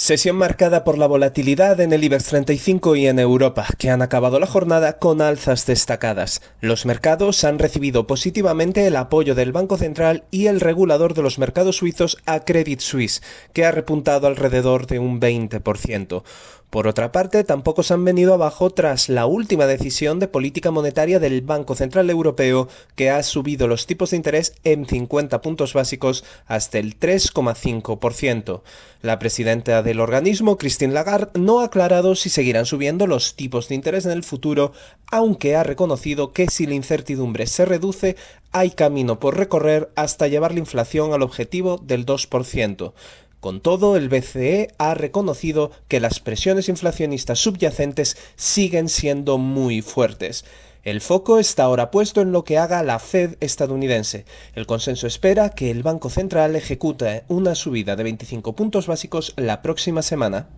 Sesión marcada por la volatilidad en el IBEX 35 y en Europa, que han acabado la jornada con alzas destacadas. Los mercados han recibido positivamente el apoyo del Banco Central y el regulador de los mercados suizos a Credit Suisse, que ha repuntado alrededor de un 20%. Por otra parte, tampoco se han venido abajo tras la última decisión de política monetaria del Banco Central Europeo, que ha subido los tipos de interés en 50 puntos básicos hasta el 3,5%. La presidenta del organismo, Christine Lagarde, no ha aclarado si seguirán subiendo los tipos de interés en el futuro, aunque ha reconocido que si la incertidumbre se reduce, hay camino por recorrer hasta llevar la inflación al objetivo del 2%. Con todo, el BCE ha reconocido que las presiones inflacionistas subyacentes siguen siendo muy fuertes. El foco está ahora puesto en lo que haga la Fed estadounidense. El consenso espera que el Banco Central ejecute una subida de 25 puntos básicos la próxima semana.